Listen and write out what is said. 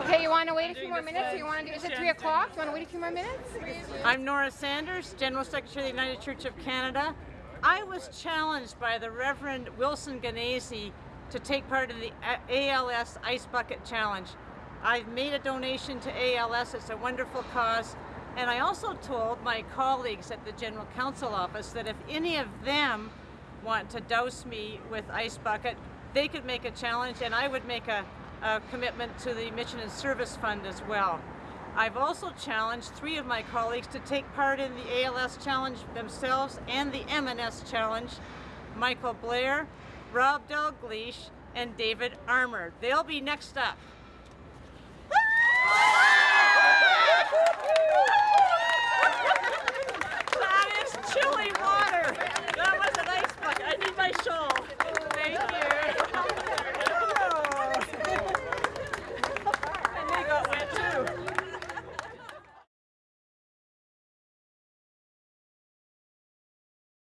Okay, you want to wait a few more minutes? Or you want to do? Is it three o'clock? You want to wait a few more minutes? I'm Nora Sanders, General Secretary of the United Church of Canada. I was challenged by the Reverend Wilson Ganese to take part in the ALS Ice Bucket Challenge. I've made a donation to ALS, it's a wonderful cause, and I also told my colleagues at the General Council office that if any of them want to douse me with Ice Bucket, they could make a challenge and I would make a, a commitment to the Mission and Service Fund as well. I've also challenged three of my colleagues to take part in the ALS Challenge themselves and the M&S Challenge, Michael Blair, Rob Dalgleish, and David Armour. They'll be next up. too.